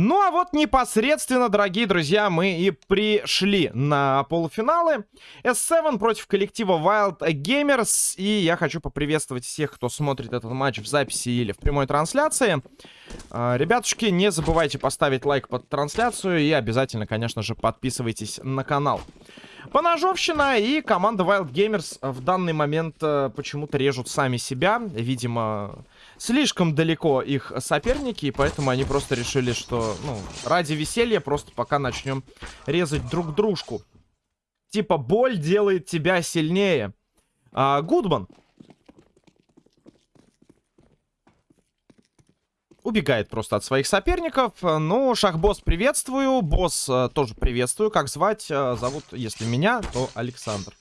Ну а вот непосредственно, дорогие друзья, мы и пришли на полуфиналы. S7 против коллектива Wild Gamers. И я хочу поприветствовать всех, кто смотрит этот матч в записи или в прямой трансляции. А, ребятушки, не забывайте поставить лайк под трансляцию и обязательно, конечно же, подписывайтесь на канал. Поножовщина и команда Wild Gamers в данный момент э, почему-то режут сами себя. Видимо, слишком далеко их соперники, и поэтому они просто решили, что, ну, ради веселья просто пока начнем резать друг дружку. Типа, боль делает тебя сильнее. А, Гудман. Убегает просто от своих соперников. Ну, шахбосс приветствую. Босс э, тоже приветствую. Как звать? Э, зовут, если меня, то Александр.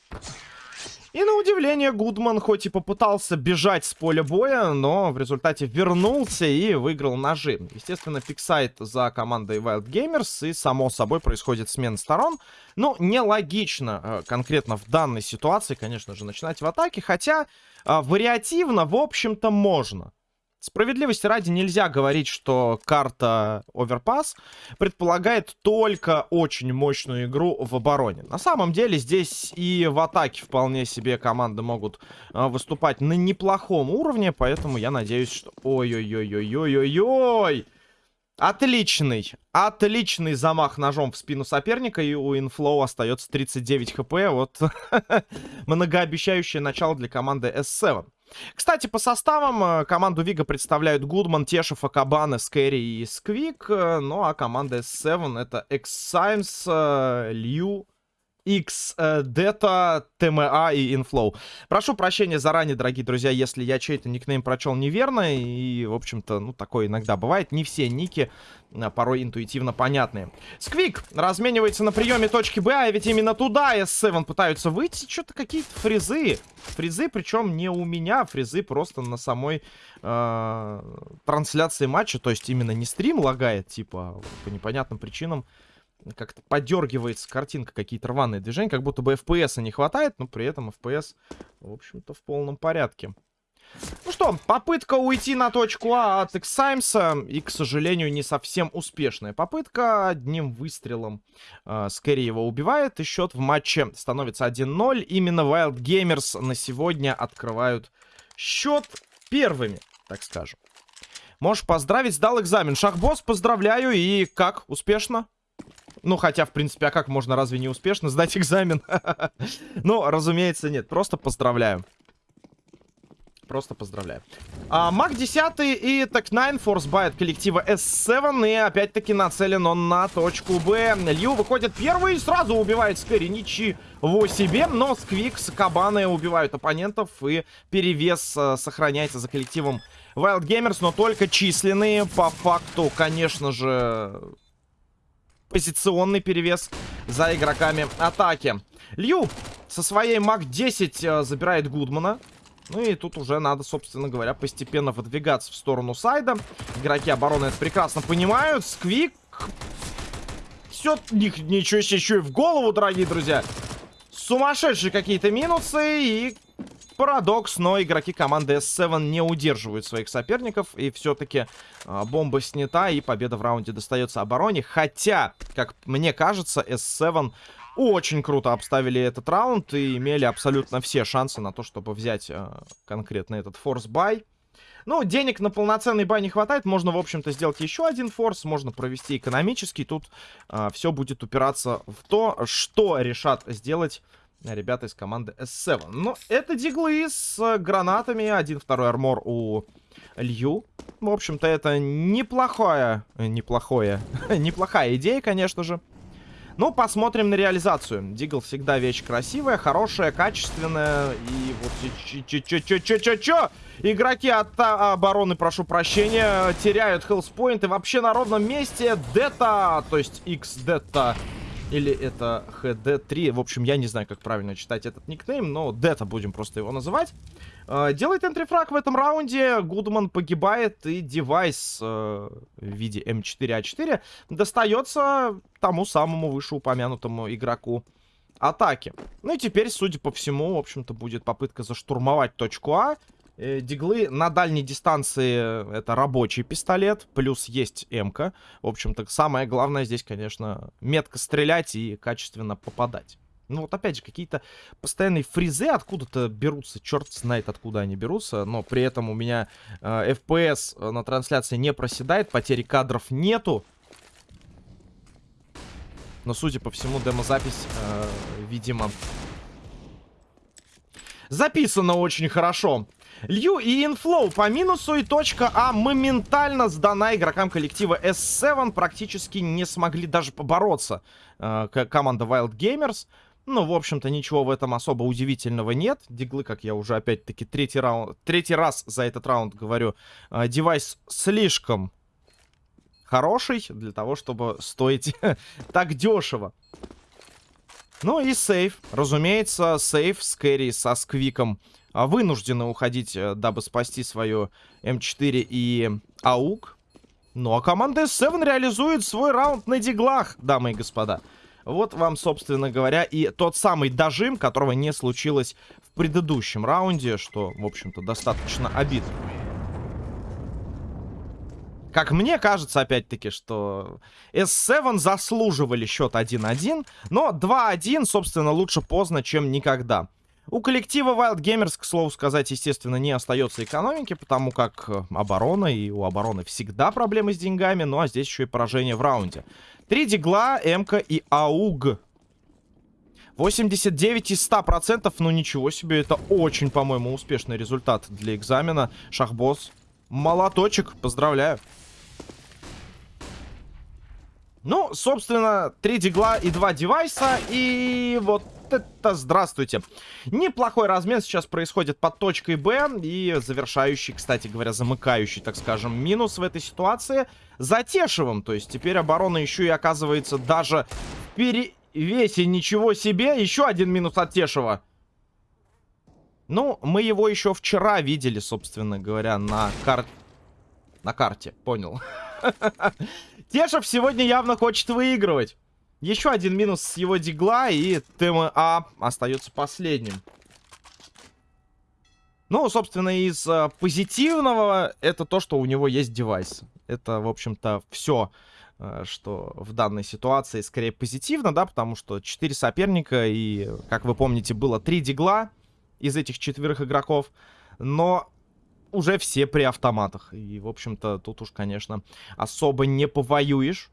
И на удивление Гудман хоть и попытался бежать с поля боя, но в результате вернулся и выиграл ножи. Естественно, пиксайт за командой Wild Gamers и само собой происходит смена сторон. Ну, нелогично э, конкретно в данной ситуации, конечно же, начинать в атаке, хотя э, вариативно, в общем-то, можно. Справедливости ради нельзя говорить, что карта Overpass предполагает только очень мощную игру в обороне. На самом деле здесь и в атаке вполне себе команды могут а, выступать на неплохом уровне, поэтому я надеюсь, что... Ой-ой-ой-ой-ой-ой-ой! Отличный, отличный замах ножом в спину соперника, и у Инфлоу остается 39 HP. Вот многообещающее начало для команды S7. Кстати, по составам э, команду Вига представляют Гудман, Тешев, Акабаны, Скэри и Сквик. Э, ну а команда S7 это X-Simes, э, Лью, X, Deta, TMA и Inflow. Прошу прощения заранее, дорогие друзья, если я чей-то никнейм прочел неверно. И, в общем-то, ну, такое иногда бывает. Не все ники а, порой интуитивно понятные. Сквик разменивается на приеме точки Б, а ведь именно туда S7 пытаются выйти. Что-то какие-то фрезы. Фрезы, причем не у меня, фрезы просто на самой э, трансляции матча. То есть именно не стрим лагает, типа, по непонятным причинам как-то подергивается картинка, какие-то рваные движения, как будто бы FPS не хватает, но при этом FPS, в общем-то, в полном порядке. Ну что, попытка уйти на точку А от Эксаймса, и, к сожалению, не совсем успешная попытка. Одним выстрелом э, Скэри его убивает, и счет в матче становится 1-0. Именно Wild Gamers на сегодня открывают счет первыми, так скажем. Можешь поздравить, сдал экзамен. Шахбосс, поздравляю, и как, успешно? Ну, хотя, в принципе, а как можно разве не успешно сдать экзамен? Ну, разумеется, нет. Просто поздравляю. Просто поздравляю. А, MAC-10 и Tec-9 force buy от коллектива S7. И опять-таки нацелен он на точку Б. Лью выходит первый и сразу убивает Скэри. Ничего себе. Но Сквик с Акабаны убивают оппонентов. И перевес а, сохраняется за коллективом Wild Gamers. Но только численные. По факту, конечно же, позиционный перевес за игроками атаки. Лью со своей МАК-10 э, забирает Гудмана. Ну и тут уже надо, собственно говоря, постепенно выдвигаться в сторону сайда. Игроки обороны это прекрасно понимают. Сквик... Все, ничего себе, еще и в голову, дорогие друзья. Сумасшедшие какие-то минусы и Парадокс, но игроки команды S7 не удерживают своих соперников. И все-таки э, бомба снята, и победа в раунде достается обороне. Хотя, как мне кажется, S7 очень круто обставили этот раунд и имели абсолютно все шансы на то, чтобы взять э, конкретно этот force buy. Ну, денег на полноценный buy не хватает. Можно, в общем-то, сделать еще один форс. Можно провести экономический. Тут э, все будет упираться в то, что решат сделать ребята из команды S7. Но это диглы с э, гранатами. Один-второй армор у Лью. В общем-то, это неплохое... Э, неплохое... неплохая идея, конечно же. Ну, посмотрим на реализацию. Дигл всегда вещь красивая, хорошая, качественная. И вот чё-чё-чё-чё-чё-чё? Игроки от обороны, прошу прощения, теряют хелспоинт. И вообще на ровном месте Дета, то есть X-Дета или это HD3. В общем, я не знаю, как правильно читать этот никнейм, но Дета будем просто его называть. Uh, делает энтрифраг в этом раунде. Гудман погибает, и девайс uh, в виде М4А4 достается тому самому вышеупомянутому игроку атаки. Ну и теперь, судя по всему, в общем-то, будет попытка заштурмовать точку А. Э, диглы на дальней дистанции это рабочий пистолет, плюс есть МК. В общем-то, самое главное здесь, конечно, метко стрелять и качественно попадать. Ну вот опять же, какие-то постоянные фризы откуда-то берутся, черт знает откуда они берутся, но при этом у меня э, FPS на трансляции не проседает, потери кадров нету. Но, судя по всему, демозапись, э, видимо, записана очень хорошо. Лью и Инфлоу по минусу и точка А моментально сдана игрокам коллектива S7. Практически не смогли даже побороться э, команда Wild Gamers. Ну, в общем-то, ничего в этом особо удивительного нет. Диглы, как я уже опять-таки третий, раунд, третий раз за этот раунд говорю, э, девайс слишком хороший для того, чтобы стоить так дешево. Ну и сейф. Разумеется, сейф с Кэрри со Сквиком вынуждены уходить, э, дабы спасти свою М4 и АУК. Ну а команда S7 реализует свой раунд на диглах, дамы и господа. Вот вам, собственно говоря, и тот самый дожим, которого не случилось в предыдущем раунде, что, в общем-то, достаточно обидно. Как мне кажется, опять-таки, что S7 заслуживали счет 1-1, но 2-1, собственно, лучше поздно, чем никогда. У коллектива Wild Gamers, к слову сказать, естественно, не остается экономики, потому как э, оборона, и у обороны всегда проблемы с деньгами, ну а здесь еще и поражение в раунде. Три дигла, МК и АУГ. 89 из 100%, ну ничего себе, это очень, по-моему, успешный результат для экзамена. Шахбосс, молоточек, поздравляю. Ну, собственно, три дигла и два девайса. И вот это здравствуйте. Неплохой размен сейчас происходит под точкой Б. И завершающий, кстати говоря, замыкающий, так скажем, минус в этой ситуации за. То есть теперь оборона еще и оказывается даже в перевесе. Ничего себе. Еще один минус от Тешева. Ну, мы его еще вчера видели, собственно говоря, на карте. На карте, понял. Тешев сегодня явно хочет выигрывать. Еще один минус с его дигла, и ТМА остается последним. Ну, собственно, из э, позитивного это то, что у него есть девайс. Это, в общем-то, все, э, что в данной ситуации скорее позитивно, да, потому что 4 соперника, и, как вы помните, было 3 дигла из этих четверых игроков. Но уже все при автоматах. И, в общем-то, тут уж, конечно, особо не повоюешь.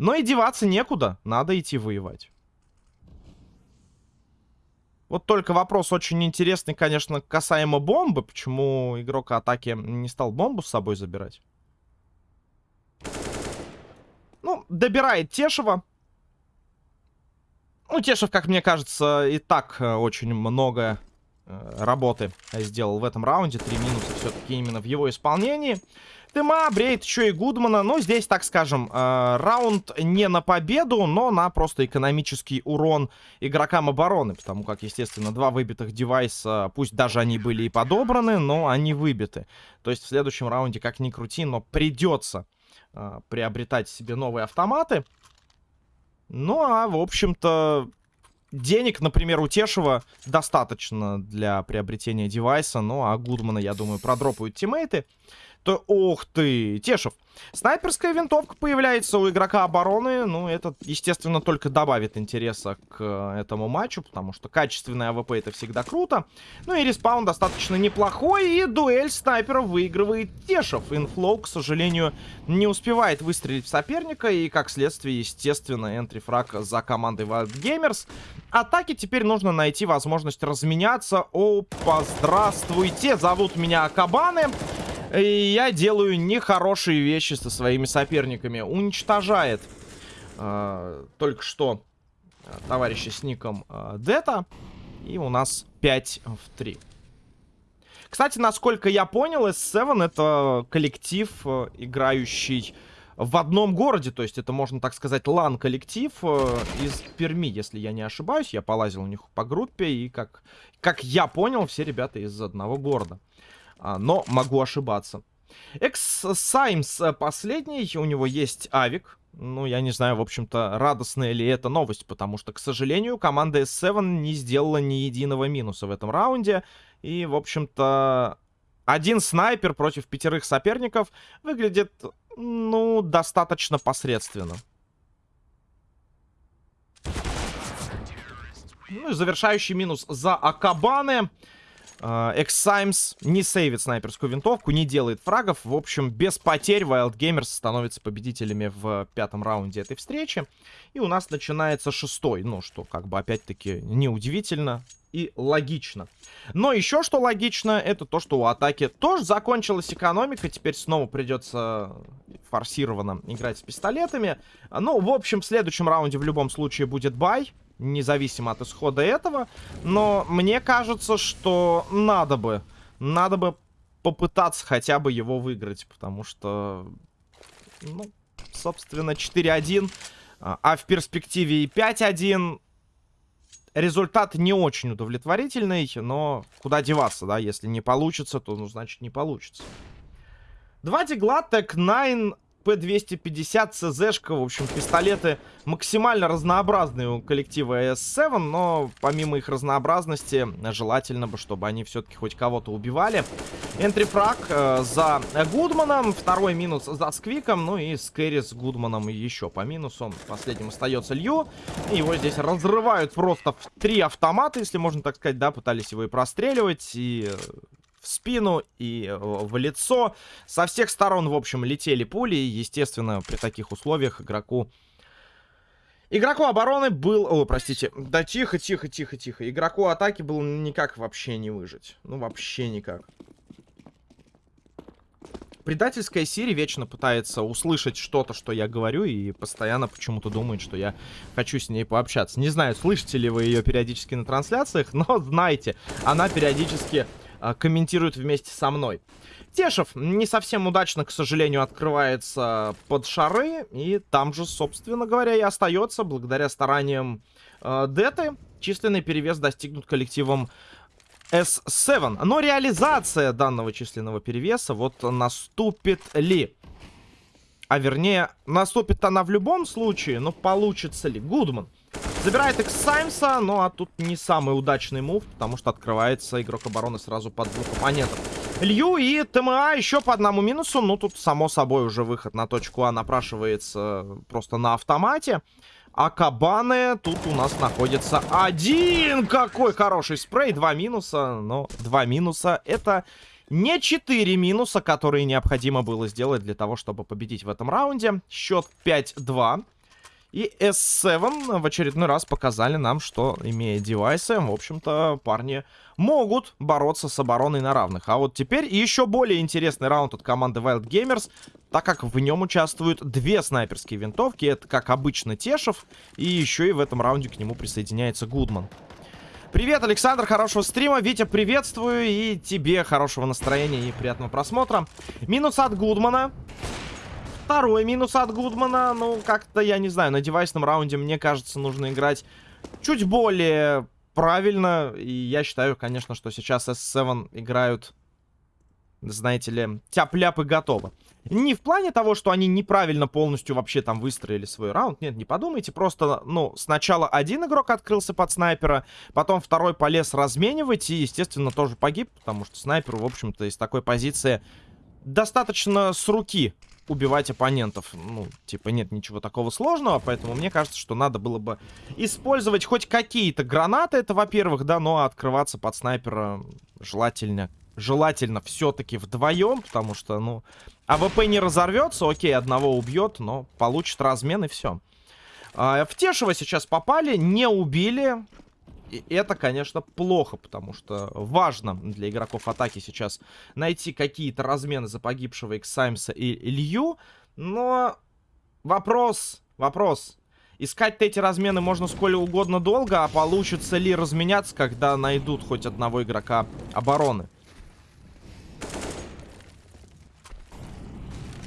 Но и деваться некуда. Надо идти воевать. Вот только вопрос очень интересный, конечно, касаемо бомбы. Почему игрок атаки не стал бомбу с собой забирать? Ну, добирает Тешева. Ну, Тешев, как мне кажется, и так э, очень много Э, работы сделал в этом раунде. Три минуса все-таки именно в его исполнении. Тыма бреет еще и Гудмана. Ну, здесь, так скажем, э, раунд не на победу, но на просто экономический урон игрокам обороны. Потому как, естественно, два выбитых девайса, пусть даже они были и подобраны, но они выбиты. То есть в следующем раунде, как ни крути, но придется э, приобретать себе новые автоматы. Ну, а, в общем-то, денег, например, у Тешева достаточно для приобретения девайса. Ну, а Гудмана, я думаю, продропают тиммейты то... Ох ты, Тешев. Снайперская винтовка появляется у игрока обороны. Ну, это, естественно, только добавит интереса к э, этому матчу, потому что качественная АВП это всегда круто. Ну и респаун достаточно неплохой, и дуэль снайперов выигрывает Тешев. Инфлоу, к сожалению, не успевает выстрелить в соперника, и, как следствие, естественно, entry frag за командой Wild Gamers. Атаке теперь нужно найти возможность разменяться. Опа, здравствуйте, зовут меня Акабаны. И я делаю нехорошие вещи со своими соперниками. Уничтожает э, только что э, товарища с ником э, Дета. И у нас 5 в 3. Кстати, насколько я понял, S7 это коллектив, э, играющий в одном городе. То есть это, можно так сказать, LAN -коллектив э, из Перми, если я не ошибаюсь. Я полазил у них по группе, и как, как я понял, все ребята из одного города. А, но могу ошибаться. Экс Саймс э, последний, у него есть авик. Ну, я не знаю, в общем-то, радостная ли это новость, потому что, к сожалению, команда S7 не сделала ни единого минуса в этом раунде. И, в общем-то, один снайпер против пятерых соперников выглядит, ну, достаточно посредственно. Ну и завершающий минус за Акабаны. Эксаймс не сейвит снайперскую винтовку, не делает фрагов. В общем, без потерь Wild Gamers становятся победителями в пятом раунде этой встречи. И у нас начинается шестой. Ну, что как бы опять-таки неудивительно и логично. Но еще что логично, это то, что у атаки тоже закончилась экономика. Теперь снова придется форсированно играть с пистолетами. Ну, в общем, в следующем раунде в любом случае будет бай независимо от исхода этого. Но мне кажется, что надо бы, надо бы попытаться хотя бы его выиграть, потому что, ну, собственно, 4-1, а, а в перспективе и 5-1 результат не очень удовлетворительный, но куда деваться, да, если не получится, то, ну, значит, не получится. Два дигла, Тек 9 П-250, ЦЗшка, в общем, пистолеты максимально разнообразные у коллектива S7, но помимо их разнообразности, желательно бы, чтобы они все-таки хоть кого-то убивали. Энтрифраг э, за Гудманом, второй минус за Сквиком, ну и Скэри с Гудманом еще по минусу. Последним остается Лью, его здесь разрывают просто в три автомата, если можно так сказать, да, пытались его и простреливать, и в спину и э, в лицо. Со всех сторон, в общем, летели пули. И, естественно, при таких условиях игроку... Игроку обороны был... О, простите. Да тихо, тихо, тихо, тихо. Игроку атаки было никак вообще не выжить. Ну, вообще никак. Предательская Сири вечно пытается услышать что-то, что я говорю, и постоянно почему-то думает, что я хочу с ней пообщаться. Не знаю, слышите ли вы ее периодически на трансляциях, но знайте, она периодически комментирует вместе со мной. Тешев не совсем удачно, к сожалению, открывается под шары. И там же, собственно говоря, и остается, благодаря стараниям э, Деты. Численный перевес достигнут коллективом S7. Но реализация данного численного перевеса вот наступит ли? А вернее, наступит она в любом случае, но получится ли? Гудман Забирает X Саймса, ну а тут не самый удачный мув, потому что открывается игрок обороны сразу под двух оппонентов. Лью и ТМА еще по одному минусу. Ну, тут, само собой, уже выход на точку А напрашивается просто на автомате. А кабаны тут у нас находится один. Какой хороший спрей. Два минуса. Но два минуса это не четыре минуса, которые необходимо было сделать для того, чтобы победить в этом раунде. Счет 5-2. И S7 в очередной раз показали нам, что, имея девайсы, в общем-то, парни могут бороться с обороной на равных. А вот теперь еще более интересный раунд от команды Wild Gamers, так как в нем участвуют две снайперские винтовки. Это, как обычно, Тешев, и еще и в этом раунде к нему присоединяется Гудман. Привет, Александр, хорошего стрима. Витя, приветствую. И тебе хорошего настроения и приятного просмотра. Минус от Гудмана второй минус от Гудмана. Ну, как-то, я не знаю, на девайсном раунде, мне кажется, нужно играть чуть более правильно. И я считаю, конечно, что сейчас S7 играют, знаете ли, тяп-ляп и. Не в плане того, что они неправильно полностью вообще там выстроили свой раунд. Нет, не подумайте. Просто, ну, сначала один игрок открылся под снайпера, потом второй полез разменивать и, естественно, тоже погиб, потому что снайперу, в общем-то, из такой позиции достаточно с руки убивать оппонентов. Ну, типа, нет ничего такого сложного, поэтому мне кажется, что надо было бы использовать хоть какие-то гранаты, это во-первых, да, но открываться под снайпера желательно, желательно все-таки вдвоем, потому что, ну, АВП не разорвется, окей, одного убьет, но получит размен и все. А, в Тешева сейчас попали, не убили, и это, конечно, плохо, потому что важно для игроков атаки сейчас найти какие-то размены за погибшего Иксаймса и Илью. Но вопрос, вопрос. Искать-то эти размены можно сколь угодно долго, а получится ли разменяться, когда найдут хоть одного игрока обороны?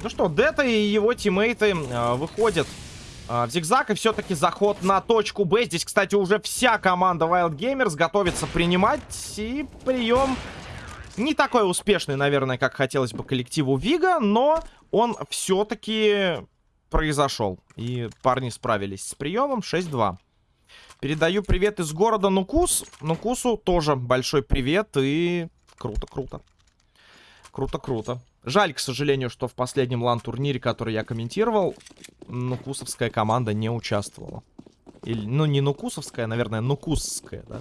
Ну что, Дета и его тиммейты э, выходят в зигзаг. И все-таки заход на точку Б. Здесь, кстати, уже вся команда Wild Gamers готовится принимать. И прием не такой успешный, наверное, как хотелось бы коллективу Вига. Но он все-таки произошел. И парни справились с приемом 6-2. Передаю привет из города Нукус. Нукусу тоже большой привет и круто, круто. Круто-круто. Жаль, к сожалению, что в последнем лан-турнире, который я комментировал, нукусовская команда не участвовала. Или, ну, не нукусовская, наверное, нукусская, да.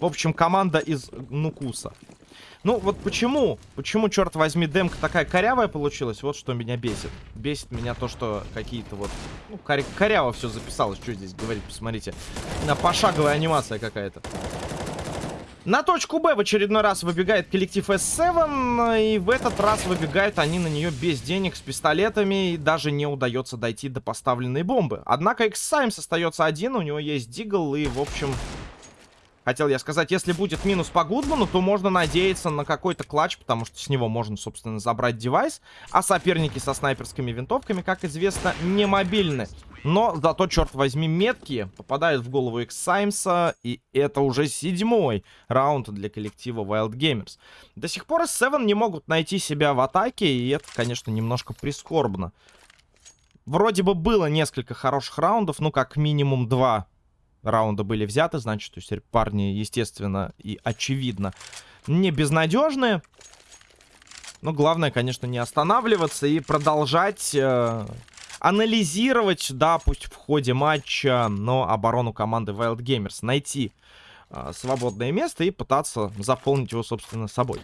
В общем, команда из нукуса. Ну, вот почему? Почему, черт возьми, демка такая корявая получилась? Вот что меня бесит. Бесит меня то, что какие-то вот... Ну, коря коряво все записалось. Что здесь говорить, посмотрите. Пошаговая анимация какая-то. На точку Б в очередной раз выбегает коллектив S7, и в этот раз выбегают они на нее без денег, с пистолетами, и даже не удается дойти до поставленной бомбы. Однако X-Саймс остается один, у него есть Дигл, и, в общем, Хотел я сказать, если будет минус по Гудману, то можно надеяться на какой-то клатч, потому что с него можно, собственно, забрать девайс. А соперники со снайперскими винтовками, как известно, не мобильны. Но зато, черт возьми, меткие попадают в голову X Саймса, и это уже седьмой раунд для коллектива Wild Gamers. До сих пор S7 не могут найти себя в атаке, и это, конечно, немножко прискорбно. Вроде бы было несколько хороших раундов, ну, как минимум два раунда были взяты, значит, то есть парни, естественно, и очевидно, не безнадежные. Но главное, конечно, не останавливаться и продолжать э, анализировать, да, пусть в ходе матча, но оборону команды Wild Gamers. Найти э, свободное место и пытаться заполнить его, собственно, собой.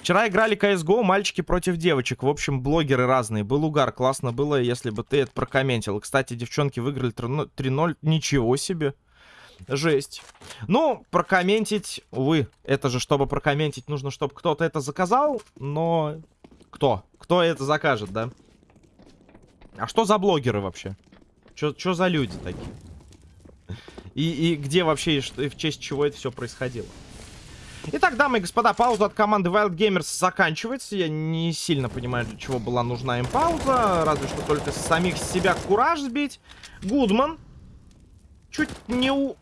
Вчера играли CSGO, мальчики против девочек. В общем, блогеры разные. Был угар, классно было, если бы ты это прокомментил. Кстати, девчонки выиграли 3-0. Ничего себе. Жесть. Ну, прокомментить, увы, это же, чтобы прокомментить, нужно, чтобы кто-то это заказал, но... Кто? Кто это закажет, да? А что за блогеры вообще? Что за люди такие? И, и где вообще, и в честь чего это все происходило? Итак, дамы и господа, пауза от команды Wild Gamers заканчивается. Я не сильно понимаю, для чего была нужна им пауза. Разве что только самих себя кураж сбить. Гудман чуть не у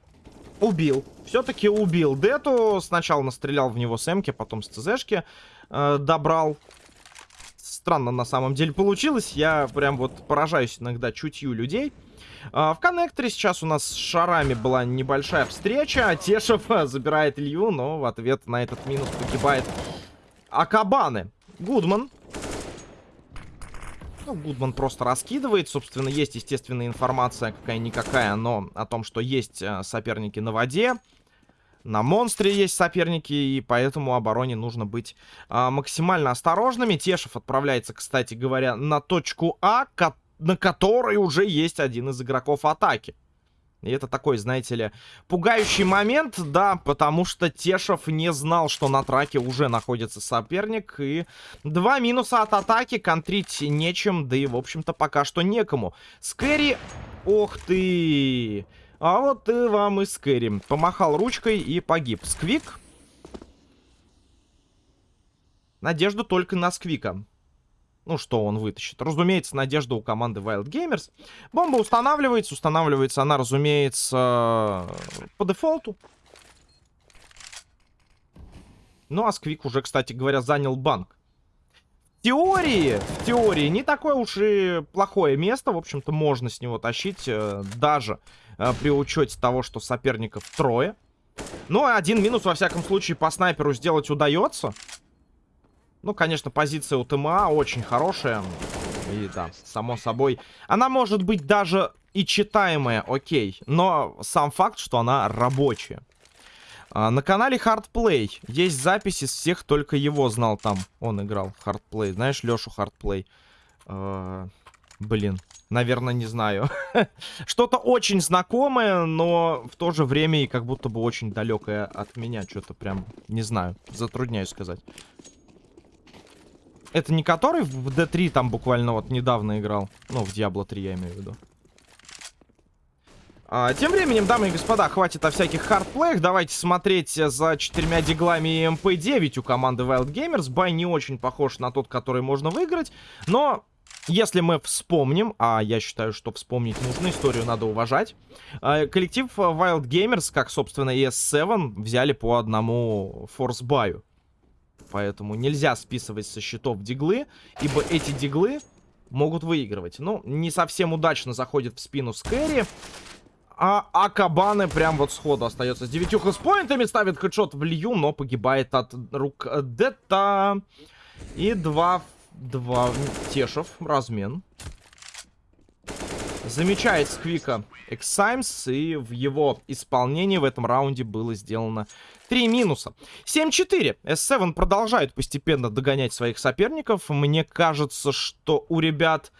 убил. Все-таки убил Дету. Сначала настрелял в него с Эмки, потом с ЦЗшки э, добрал. Странно на самом деле получилось. Я прям вот поражаюсь иногда чутью людей. Э, в коннекторе сейчас у нас с шарами была небольшая встреча. Тешев забирает Илью, но в ответ на этот минус погибает Акабаны. Гудман ну, Гудман просто раскидывает. Собственно, есть, естественная информация какая-никакая, но о том, что есть э, соперники на воде. На монстре есть соперники, и поэтому обороне нужно быть а, максимально осторожными. Тешев отправляется, кстати говоря, на точку А, на которой уже есть один из игроков атаки. И это такой, знаете ли, пугающий момент, да, потому что Тешев не знал, что на траке уже находится соперник. И два минуса от атаки, контрить нечем, да и, в общем-то, пока что некому. Скэри, ох ты! А вот и вам и Скэри. Помахал ручкой и погиб. Сквик. Надежду только на Сквика ну, что он вытащит. Разумеется, надежда у команды Wild Gamers. Бомба устанавливается. Устанавливается она, разумеется, по дефолту. Ну, а Сквик уже, кстати говоря, занял банк. В теории, в теории, не такое уж и плохое место. В общем-то, можно с него тащить, э, даже э, при учете того, что соперников трое. Ну, один минус, во всяком случае, по снайперу сделать удается. Ну, конечно, позиция у ТМА очень хорошая. И да, само собой. Она может быть даже и читаемая, окей. Но сам факт, что она рабочая. А, на канале Hardplay есть записи с всех, только его знал там. Он играл Hardplay. Знаешь, Лешу Hardplay? А, блин, наверное, не знаю. Что-то очень знакомое, но в то же время и как будто бы очень далекое от меня. Что-то прям, не знаю, затрудняюсь сказать. Это не который в D3 там буквально вот недавно играл? Ну, в Diablo 3 я имею в виду. А, тем временем, дамы и господа, хватит о всяких хардплеях. Давайте смотреть за четырьмя диглами МП-9 у команды Wild Gamers. Бай не очень похож на тот, который можно выиграть. Но если мы вспомним, а я считаю, что вспомнить нужно, историю надо уважать. А, коллектив Wild Gamers, как, собственно, и S7, взяли по одному форс-баю. Поэтому нельзя списывать со счетов диглы, ибо эти диглы могут выигрывать. Ну, не совсем удачно заходит в спину Скэри. А Акабаны прям вот сходу остается с 9 хелспоинтами, ставит хедшот в Лью, но погибает от рук Дета. И два, два Тешев, размен. Замечает Сквика Эксаймс, и в его исполнении в этом раунде было сделано 3 минуса. 7-4. S7 продолжает постепенно догонять своих соперников. Мне кажется, что у ребят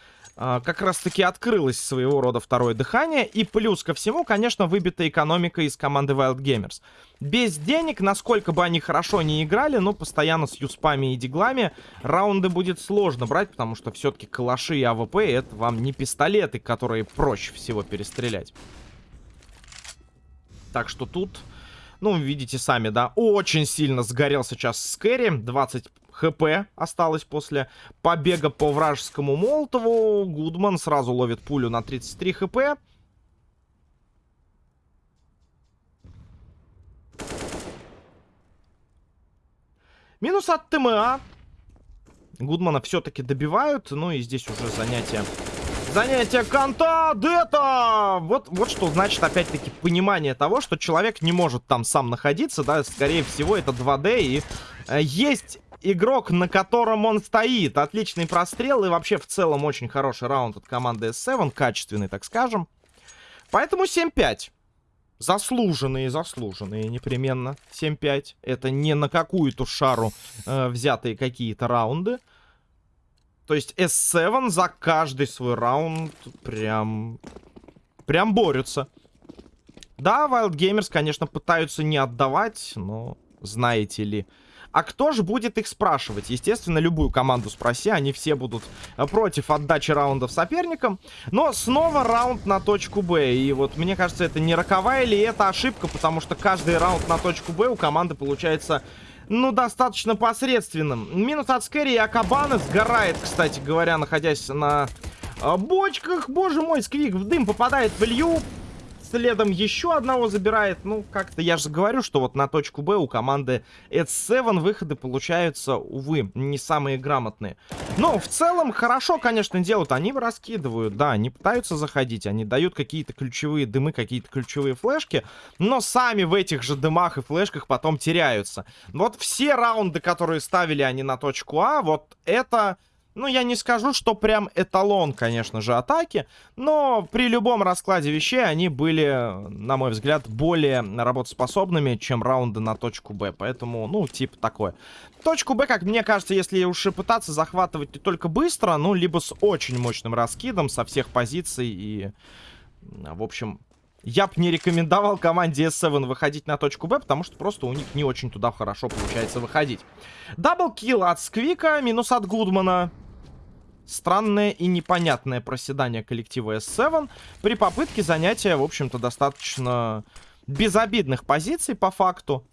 как раз-таки открылось своего рода второе дыхание. И плюс ко всему, конечно, выбита экономика из команды Wild Gamers. Без денег, насколько бы они хорошо не играли, но постоянно с юспами и диглами раунды будет сложно брать, потому что все-таки калаши и АВП это вам не пистолеты, которые проще всего перестрелять. Так что тут ну, видите сами, да, очень сильно сгорел сейчас Скэри. 20 HP осталось после побега по вражескому Молотову. Гудман сразу ловит пулю на 33 HP. Минус от ТМА. Гудмана все-таки добивают. Ну и здесь уже занятие Занятие конта Дета! Вот, вот что значит, опять-таки, понимание того, что человек не может там сам находиться, да, скорее всего, это 2D, и э, есть игрок, на котором он стоит. Отличный прострел, и вообще, в целом, очень хороший раунд от команды S7, качественный, так скажем. Поэтому 7-5. Заслуженные, заслуженные непременно. 7-5. Это не на какую-то шару э, взятые какие-то раунды. То есть S7 за каждый свой раунд прям... Прям борются. Да, Wild Gamers, конечно, пытаются не отдавать, но знаете ли... А кто же будет их спрашивать? Естественно, любую команду спроси, они все будут э, против отдачи раундов соперникам. Но снова раунд на точку Б. И вот мне кажется, это не роковая ли это ошибка, потому что каждый раунд на точку Б у команды получается ну, достаточно посредственным. Минус от Скэри и Акабана сгорает, кстати говоря, находясь на э, бочках. Боже мой, Сквик в дым попадает в Илью. Следом еще одного забирает. Ну, как-то я же говорю, что вот на точку Б у команды S7 выходы получаются, увы, не самые грамотные. Но в целом хорошо, конечно, делают. Они раскидывают, да, они пытаются заходить. Они дают какие-то ключевые дымы, какие-то ключевые флешки. Но сами в этих же дымах и флешках потом теряются. Вот все раунды, которые ставили они на точку А, вот это ну, я не скажу, что прям эталон, конечно же, атаки, но при любом раскладе вещей они были, на мой взгляд, более работоспособными, чем раунды на точку Б. Поэтому, ну, типа такое. Точку Б, как мне кажется, если уж и пытаться захватывать не только быстро, ну, либо с очень мощным раскидом со всех позиций и... В общем, я бы не рекомендовал команде S7 выходить на точку Б, потому что просто у них не очень туда хорошо получается выходить. Double kill от Сквика, минус от Гудмана. Странное и непонятное проседание коллектива S7 при попытке занятия, в общем-то, достаточно безобидных позиций по факту.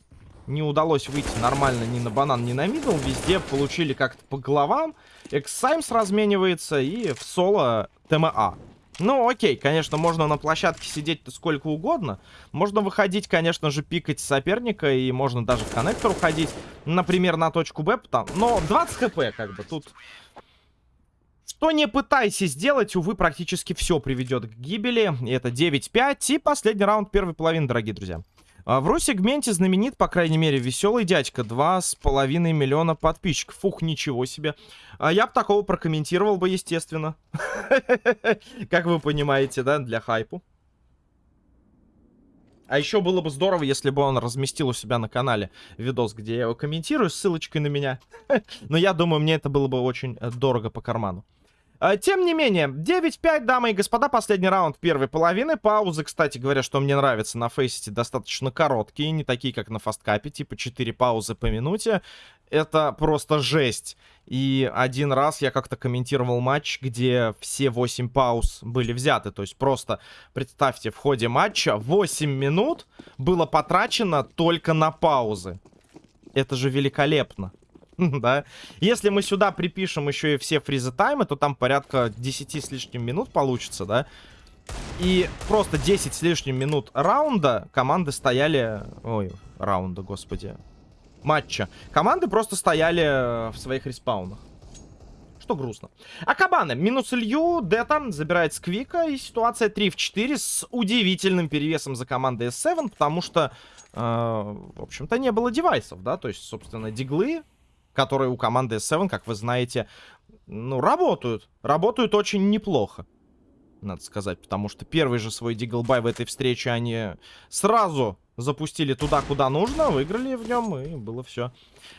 Не удалось выйти нормально ни на банан, ни на middle. Везде получили как-то по головам. Эксаймс разменивается и в соло ТМА. Ну, окей, конечно, можно на площадке сидеть-то сколько угодно. Можно выходить, конечно же, пикать соперника, и можно даже в коннектор уходить, например, на точку Б, там. но 20 хп, как бы, тут... Что не пытайся сделать, увы, практически все приведет к гибели. Это 9-5, и последний раунд первой половины, дорогие друзья. А, в ру-сегменте знаменит, по крайней мере, веселый дядька. Два с половиной миллиона подписчиков. Фух, ничего себе. А я бы такого прокомментировал бы, естественно. Как вы понимаете, да, для хайпу. А еще было бы здорово, если бы он разместил у себя на канале видос, где я его комментирую с ссылочкой на меня. Но я думаю, мне это было бы очень э, дорого по карману. А, тем не менее, 9-5, дамы и господа, последний раунд первой половины. Паузы, кстати говоря, что мне нравится на фейсите, достаточно короткие, не такие, как на фасткапе, типа 4 паузы по минуте. Это просто жесть. И один раз я как-то комментировал матч, где все 8 пауз были взяты. То есть просто, представьте, в ходе матча 8 минут было потрачено только на паузы. Это же великолепно. да. Если мы сюда припишем еще и все фризы таймы, то там порядка 10 с лишним минут получится, да. И просто 10 с лишним минут раунда команды стояли... Ой, раунда, господи. Матча. Команды просто стояли в своих респаунах. что грустно. А Кабаны минус Илью, Дета забирает Сквика, и ситуация 3 в 4 с удивительным перевесом за командой S7, потому что, э, в общем-то, не было девайсов, да, то есть, собственно, диглы, которые у команды S7, как вы знаете, ну, работают. Работают очень неплохо надо сказать, потому что первый же свой диглбай в этой встрече они сразу запустили туда, куда нужно, выиграли в нем, и было все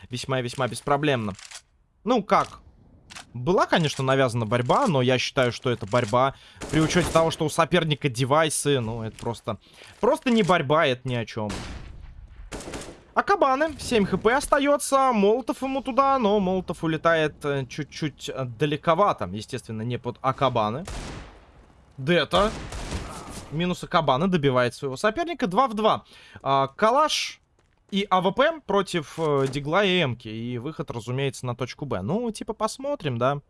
весьма-весьма беспроблемно. Ну, как? Была, конечно, навязана борьба, но я считаю, что это борьба при учете того, что у соперника девайсы, ну, это просто... Просто не борьба, это ни о чем. А кабаны, 7 хп остается, Молотов ему туда, но Молотов улетает э, чуть-чуть э, далековато, естественно, не под Акабаны. Дета. Минус Акабана добивает своего соперника. 2 в 2. А, Калаш и АВП против э, Дигла и Эмки. И выход, разумеется, на точку Б. Ну, типа, посмотрим, да.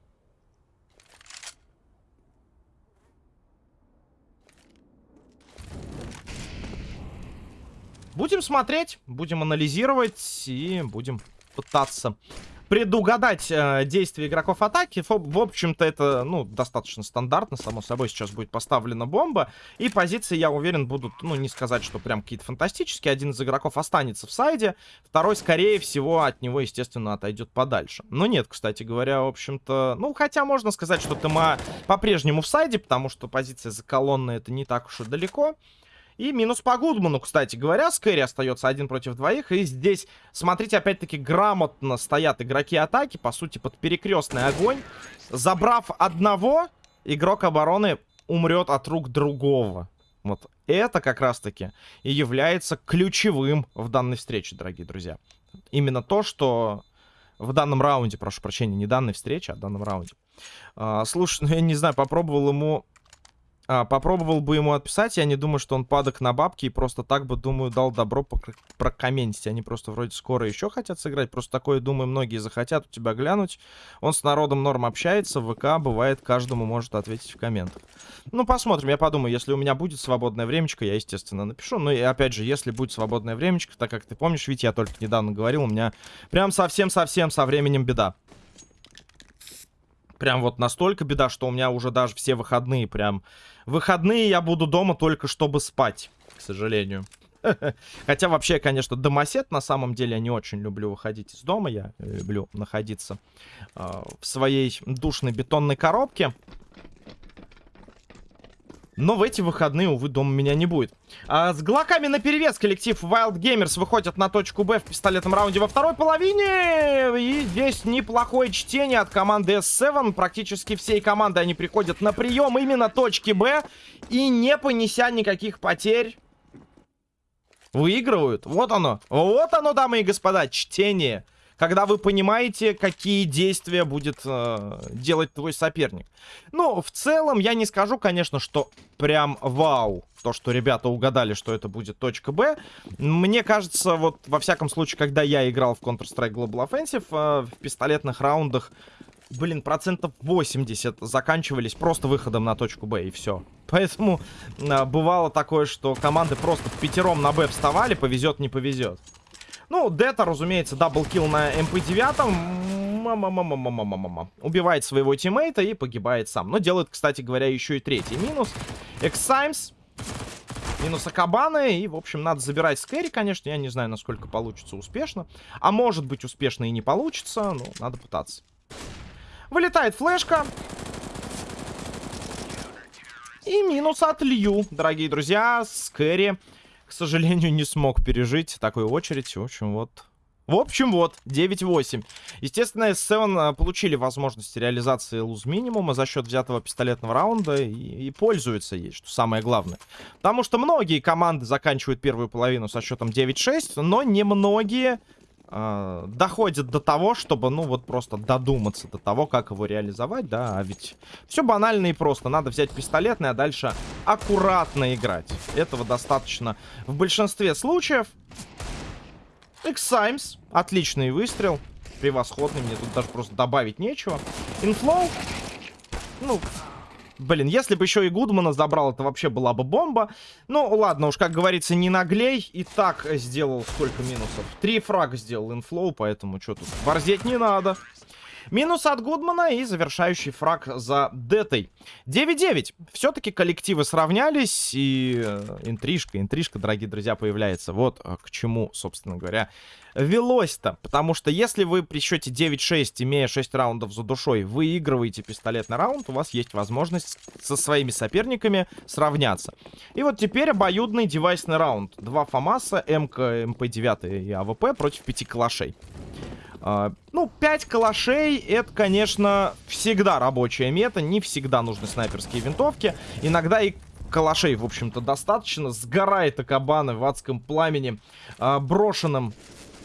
Будем смотреть, будем анализировать и будем пытаться предугадать э, действия игроков атаки. В, в общем-то, это, ну, достаточно стандартно. Само собой, сейчас будет поставлена бомба. И позиции, я уверен, будут, ну, не сказать, что прям какие-то фантастические. Один из игроков останется в сайде. Второй, скорее всего, от него, естественно, отойдет подальше. Но нет, кстати говоря, в общем-то... Ну, хотя можно сказать, что ТМА по-прежнему в сайде, потому что позиция за колонной это не так уж и далеко. И минус по Гудману, кстати говоря. Скэри остается один против двоих. И здесь, смотрите, опять-таки грамотно стоят игроки атаки. По сути, под перекрестный огонь. Забрав одного, игрок обороны умрет от рук другого. Вот это как раз-таки и является ключевым в данной встрече, дорогие друзья. Именно то, что в данном раунде, прошу прощения, не данной встрече, а в данном раунде. А, слушай, ну я не знаю, попробовал ему а, попробовал бы ему отписать, я не думаю, что он падок на бабки и просто так бы, думаю, дал добро прокомментить. Они просто вроде скоро еще хотят сыграть, просто такое, думаю, многие захотят у тебя глянуть. Он с народом норм общается, ВК бывает, каждому может ответить в комментах. Ну, посмотрим, я подумаю, если у меня будет свободное времечко, я, естественно, напишу. Ну, и опять же, если будет свободное времечко, так как ты помнишь, ведь я только недавно говорил, у меня прям совсем-совсем со временем беда. Прям вот настолько беда, что у меня уже даже все выходные прям... Выходные я буду дома только чтобы спать, к сожалению. Хотя вообще, конечно, домосед на самом деле я не очень люблю выходить из дома. Я люблю находиться э, в своей душной бетонной коробке. Но в эти выходные, увы, дома меня не будет. А, с глоками на перевес коллектив Wild Gamers выходит на точку Б в пистолетном раунде во второй половине. И здесь неплохое чтение от команды S7. Практически всей команды они приходят на прием именно точки Б. И не понеся никаких потерь, выигрывают. Вот оно. Вот оно, дамы и господа, чтение когда вы понимаете, какие действия будет э, делать твой соперник. Ну, в целом, я не скажу, конечно, что прям вау, то, что ребята угадали, что это будет точка Б. Мне кажется, вот во всяком случае, когда я играл в Counter-Strike Global Offensive, э, в пистолетных раундах, блин, процентов 80 заканчивались просто выходом на точку Б, и все. Поэтому э, бывало такое, что команды просто пятером на Б вставали, повезет, не повезет. Ну, Дета, разумеется, double kill на MP9. Убивает своего тиммейта и погибает сам. Но делает, кстати говоря, еще и третий минус. Эксаймс. Минус Акабаны. И, в общем, надо забирать скэри, конечно. Я не знаю, насколько получится успешно. А может быть, успешно и не получится. Но надо пытаться. Вылетает флешка. И минус от Лью, дорогие друзья. Скэри к сожалению, не смог пережить такую очередь. В общем, вот... В общем, вот, 9-8. Естественно, S7 а, получили возможность реализации луз минимума за счет взятого пистолетного раунда и, и пользуются ей, что самое главное. Потому что многие команды заканчивают первую половину со счетом 9-6, но немногие э, доходит до того, чтобы, ну, вот просто додуматься до того, как его реализовать, да, а ведь все банально и просто. Надо взять пистолетный, а дальше аккуратно играть. Этого достаточно в большинстве случаев. X-Simes, отличный выстрел, превосходный, мне тут даже просто добавить нечего. Инфлоу, ну, Блин, если бы еще и Гудмана забрал, это вообще была бы бомба. Ну, ладно, уж, как говорится, не наглей. И так сделал сколько минусов? Три фрага сделал инфлоу, поэтому что тут? Борзеть не надо. Минус от Гудмана и завершающий фраг за Детой. 9-9. Все-таки коллективы сравнялись, и э, интрижка, интрижка, дорогие друзья, появляется. Вот э, к чему, собственно говоря, велось-то. Потому что если вы при счете 9-6, имея 6 раундов за душой, выигрываете пистолетный раунд, у вас есть возможность со своими соперниками сравняться. И вот теперь обоюдный девайсный раунд. Два ФАМАСа, МК, МП-9 и АВП против пяти калашей. Э, ну, 5 калашей, это, конечно, всегда рабочая мета. Не всегда нужны снайперские винтовки. Иногда и калашей, в общем-то, достаточно. Сгорает Акабаны в адском пламени, uh, брошенным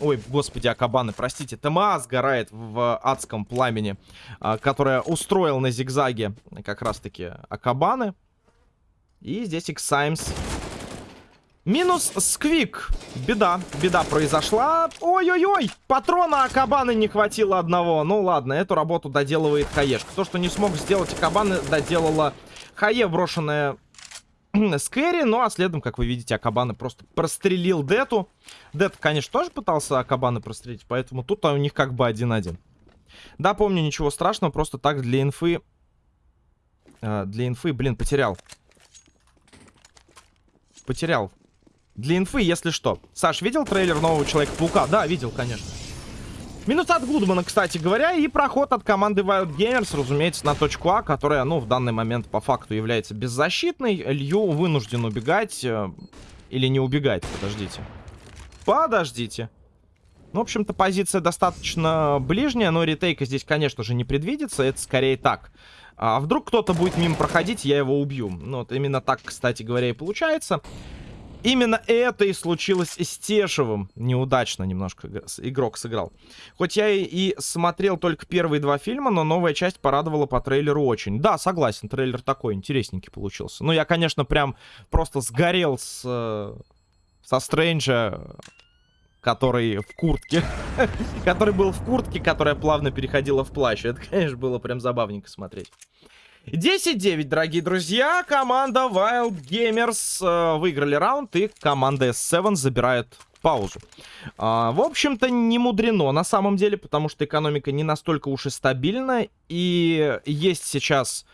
Ой, господи, Акабаны, простите. ТМА сгорает в адском пламени, а, которое устроил на зигзаге как раз-таки Акабаны. И здесь Иксаймс. Минус Сквик. Беда, беда произошла. Ой-ой-ой, патрона Акабаны не хватило одного. Ну ладно, эту работу доделывает Хаешка. То, что не смог сделать Акабаны, доделала Хае, брошенная с. Ну, а следом, как вы видите, Акабаны просто прострелил Дету. Дет, конечно, тоже пытался Акабаны прострелить, поэтому тут у них как бы один-один. Да, помню, ничего страшного, просто так для инфы... Э, для инфы, блин, потерял. Потерял. Для инфы, если что. Саш, видел трейлер нового Человека-паука? Да, видел, конечно. Минус от Гудмана, кстати говоря, и проход от команды Wild Gamers, разумеется, на точку А, которая, ну, в данный момент по факту является беззащитной. Лью вынужден убегать. Э, или не убегать, подождите. Подождите. Ну, в общем-то, позиция достаточно ближняя, но ретейка здесь, конечно же, не предвидится. Это скорее так. А вдруг кто-то будет мимо проходить, я его убью. Ну, вот именно так, кстати говоря, и получается. Именно это и случилось с Тешевым. Неудачно немножко игрок сыграл. Хоть я и смотрел только первые два фильма, но новая часть порадовала по трейлеру очень. Да, согласен, трейлер такой интересненький получился. Ну, я, конечно, прям просто сгорел с... Э, со Стрэнджа, который в куртке. который был в куртке, которая плавно переходила в плащ. Это, конечно, было прям забавненько смотреть. 10-9, дорогие друзья. Команда Wild Gamers э, выиграли раунд, и команда S7 забирает паузу. А, в общем-то, не мудрено на самом деле, потому что экономика не настолько уж и стабильна, и есть сейчас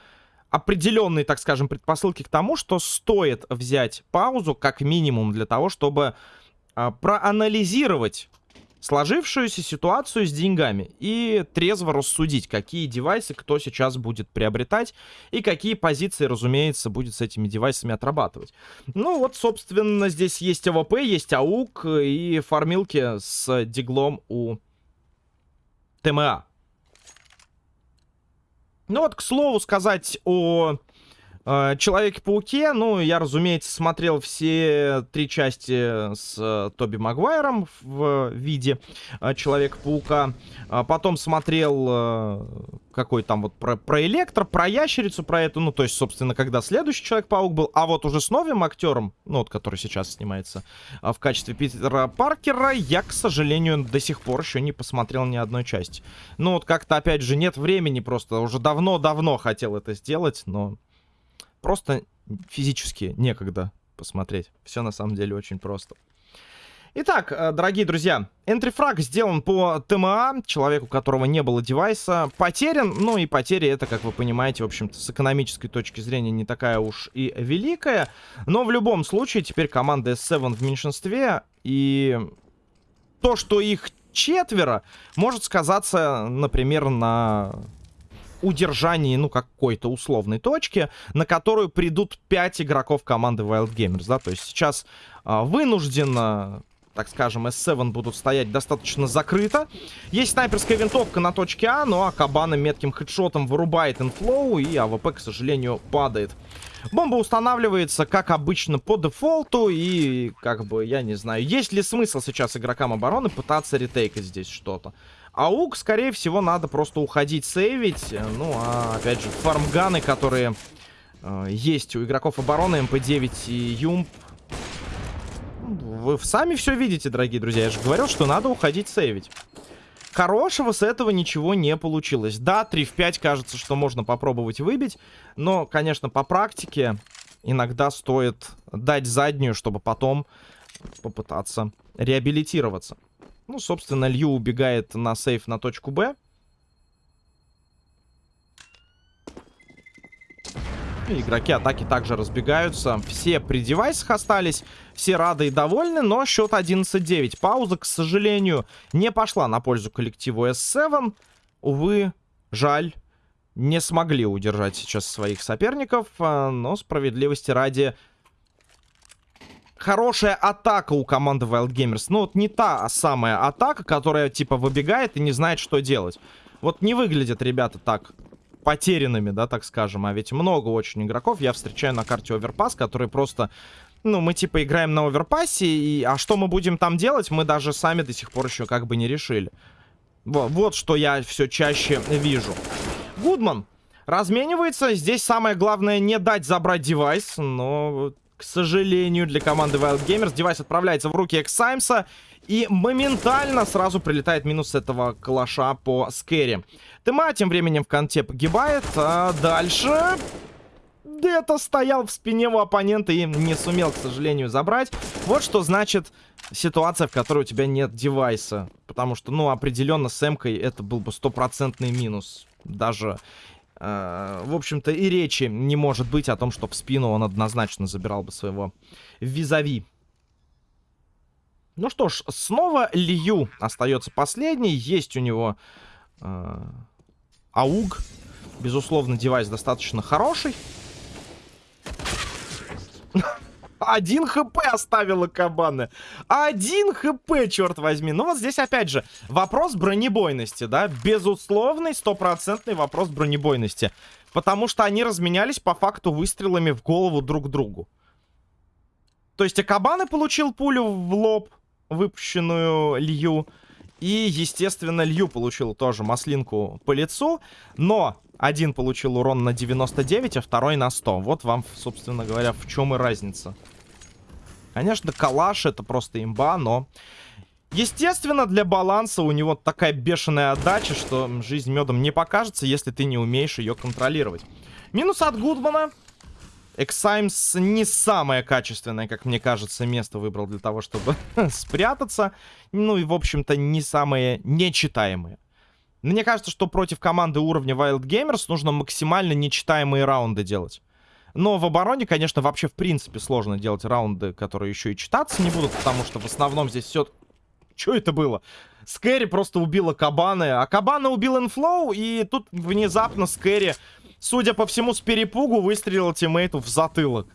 определенные, так скажем, предпосылки к тому, что стоит взять паузу как минимум для того, чтобы а, проанализировать сложившуюся ситуацию с деньгами и трезво рассудить, какие девайсы кто сейчас будет приобретать и какие позиции, разумеется, будет с этими девайсами отрабатывать. Ну вот, собственно, здесь есть АВП, есть АУГ и фармилки с диглом у ТМА. Ну вот, к слову сказать о Э, Человеке-пауке, ну, я, разумеется, смотрел все три части с э, Тоби Магуайром в виде э, Человека-паука. А потом смотрел э, какой там вот про, про Электро, про Ящерицу, про эту, ну, то есть, собственно, когда следующий Человек-паук был, а вот уже с новым актером, ну, вот, который сейчас снимается в качестве Питера Паркера, я, к сожалению, до сих пор еще не посмотрел ни одной части. Ну, вот как-то, опять же, нет времени просто, уже давно-давно хотел это сделать, но просто физически некогда посмотреть. Все на самом деле очень просто. Итак, э, дорогие друзья, энтрифраг сделан по ТМА, человеку, у которого не было девайса, потерян. Ну и потеря это, как вы понимаете, в общем-то, с экономической точки зрения не такая уж и великая. Но в любом случае, теперь команда S7 в меньшинстве. И то, что их четверо, может сказаться, например, на удержании, ну, какой-то условной точки, на которую придут 5 игроков команды Wild Gamers, да, то есть сейчас а, вынужденно так скажем, S7 будут стоять достаточно закрыто. Есть снайперская винтовка на точке А, ну а Кабана метким хедшотом вырубает инфлоу, и АВП, к сожалению, падает. Бомба устанавливается, как обычно, по дефолту, и, как бы, я не знаю, есть ли смысл сейчас игрокам обороны пытаться ретейкать здесь что-то. Аук, скорее всего, надо просто уходить сейвить. Ну, а, опять же, фармганы, которые э, есть у игроков обороны, МП-9 и Юмп. Вы сами все видите, дорогие друзья. Я же говорил, что надо уходить сейвить. Хорошего с этого ничего не получилось. Да, 3 в 5 кажется, что можно попробовать выбить. Но, конечно, по практике иногда стоит дать заднюю, чтобы потом попытаться реабилитироваться. Ну, собственно, Лью убегает на сейф на точку Б. Игроки атаки также разбегаются. Все при девайсах остались. Все рады и довольны, но счет 11-9. Пауза, к сожалению, не пошла на пользу коллективу S7. Увы, жаль. Не смогли удержать сейчас своих соперников, э, но справедливости ради хорошая атака у команды Wild Gamers. Ну, вот не та самая атака, которая, типа, выбегает и не знает, что делать. Вот не выглядят ребята так потерянными, да, так скажем. А ведь много очень игроков я встречаю на карте Overpass, которые просто... Ну, мы типа играем на оверпассе, и... а что мы будем там делать, мы даже сами до сих пор еще как бы не решили. Вот, вот что я все чаще вижу. Гудман разменивается. Здесь самое главное не дать забрать девайс, но к сожалению, для команды Wild Gamers девайс отправляется в руки Эксаймса. И моментально сразу прилетает минус этого калаша по скэри. Тыма тем временем в конте погибает. А дальше... Дета стоял в спине у оппонента и не сумел, к сожалению, забрать. Вот что значит ситуация, в которой у тебя нет девайса. Потому что, ну, определенно с эмкой это был бы стопроцентный минус. Даже Э, в общем-то, и речи не может быть о том, что в спину он однозначно забирал бы своего визави. Ну что ж, снова Лью остается последний. Есть у него э, ауг. Безусловно, девайс достаточно хороший. Один хп оставила кабаны. Один хп, черт возьми. Ну вот здесь опять же вопрос бронебойности, да? Безусловный, стопроцентный вопрос бронебойности. Потому что они разменялись по факту выстрелами в голову друг другу. То есть Акабаны получил пулю в лоб, выпущенную Лью. И, естественно, Лью получил тоже маслинку по лицу. Но один получил урон на 99, а второй на 100. Вот вам, собственно говоря, в чем и разница. Конечно, калаш это просто имба, но... Естественно, для баланса у него такая бешеная отдача, что жизнь медом не покажется, если ты не умеешь ее контролировать. Минус от Гудмана. Эксаймс не самое качественное, как мне кажется, место выбрал для того, чтобы спрятаться. Ну и, в общем-то, не самое нечитаемое. Мне кажется, что против команды уровня Wild Gamers нужно максимально нечитаемые раунды делать. Но в обороне, конечно, вообще в принципе сложно делать раунды, которые еще и читаться не будут, потому что в основном здесь все... Что это было? Скэри просто убила Кабаны, а Кабана убил Инфлоу, и тут внезапно Скэри, судя по всему, с перепугу выстрелил тиммейту в затылок.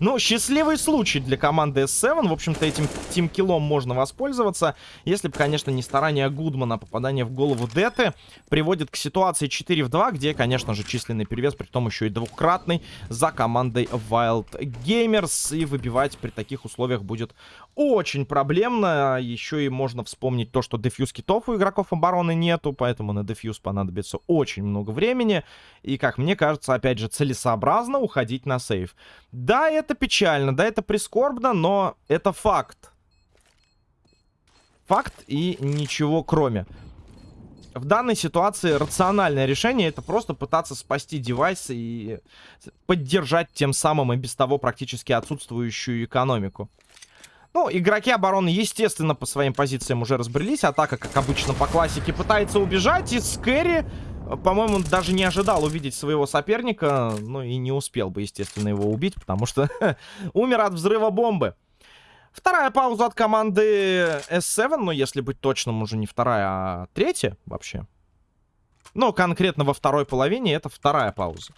Ну, счастливый случай для команды S7. В общем-то, этим тимкиллом можно воспользоваться. Если бы, конечно, не старание Гудмана, попадание в голову Деты приводит к ситуации 4 в 2, где, конечно же, численный перевес, при том еще и двукратный, за командой Wild Gamers. И выбивать при таких условиях будет очень проблемно. Еще и можно вспомнить то, что дефьюз китов у игроков обороны нету, поэтому на дефьюз понадобится очень много времени. И, как мне кажется, опять же, целесообразно уходить на сейв. Да, это печально, да, это прискорбно, но это факт. Факт и ничего кроме. В данной ситуации рациональное решение это просто пытаться спасти девайс и поддержать тем самым и без того практически отсутствующую экономику. Ну, игроки обороны, естественно, по своим позициям уже разбрелись. Атака, как обычно, по классике пытается убежать. И Скэри, по-моему, даже не ожидал увидеть своего соперника. Ну, и не успел бы, естественно, его убить, потому что умер от взрыва бомбы. Вторая пауза от команды S7. Ну, если быть точным, уже не вторая, а третья вообще. Но конкретно во второй половине это вторая пауза.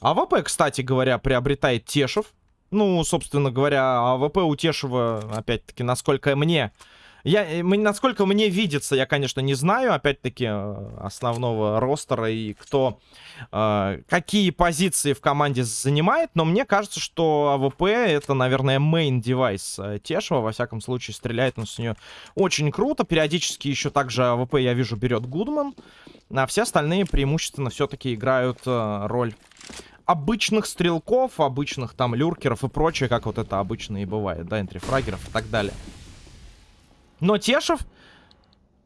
АВП, кстати говоря, приобретает Тешев. Ну, собственно говоря, АВП у Тешева, опять-таки, насколько мне... Я, э, насколько мне видится, я, конечно, не знаю, опять-таки, э, основного ростера и кто, э, какие позиции в команде занимает, но мне кажется, что АВП это, наверное, main device э, Тешева, во всяком случае, стреляет он с нее очень круто, периодически еще также АВП, я вижу, берет Гудман, а все остальные преимущественно все-таки играют э, роль обычных стрелков, обычных там люркеров и прочее, как вот это обычно и бывает, да, энтрифрагеров и так далее. Но Тешев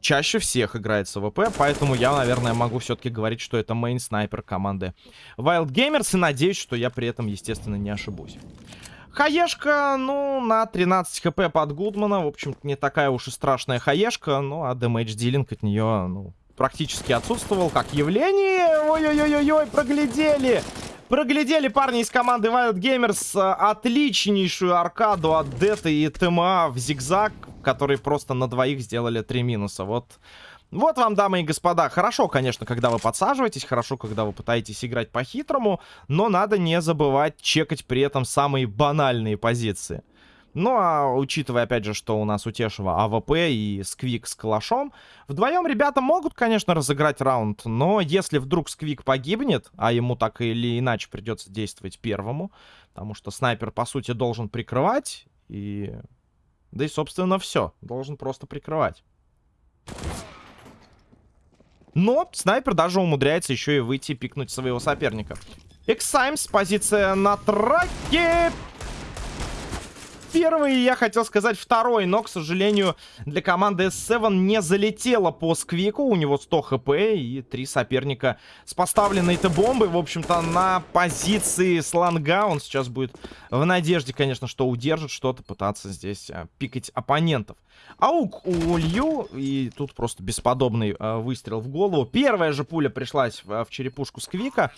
чаще всех играет с АВП, поэтому я, наверное, могу все-таки говорить, что это main -снайпер команды Wild Gamers, и надеюсь, что я при этом, естественно, не ошибусь. Хаешка, ну, на 13 хп под Гудмана. В общем-то, не такая уж и страшная хаешка. Ну, а damage dealing от нее, ну, практически отсутствовал как явление. Ой-ой-ой-ой, проглядели. Проглядели парни из команды Wild Gamers э, отличнейшую аркаду от Дета и ТМА в зигзаг, которые просто на двоих сделали три минуса. Вот вот вам, дамы и господа, хорошо, конечно, когда вы подсаживаетесь, хорошо, когда вы пытаетесь играть по-хитрому, но надо не забывать чекать при этом самые банальные позиции. Ну, а учитывая, опять же, что у нас у Тешева АВП и Сквик с Калашом, вдвоем ребята могут, конечно, разыграть раунд, но если вдруг Сквик погибнет, а ему так или иначе придется действовать первому, потому что снайпер, по сути, должен прикрывать, и... Да и, собственно, все, должен просто прикрывать. Но снайпер даже умудряется еще и выйти пикнуть своего соперника. Эксаймс, позиция на траке. Первый, я хотел сказать второй, но, к сожалению, для команды S7 не залетело по сквику. У него 100 хп и три соперника с поставленной-то бомбой. В общем-то, на позиции слонга он сейчас будет в надежде, конечно, что удержит что-то, пытаться здесь а, пикать оппонентов. Аук у Лью, и тут просто бесподобный а, выстрел в голову. Первая же пуля пришлась в, в черепушку Сквика.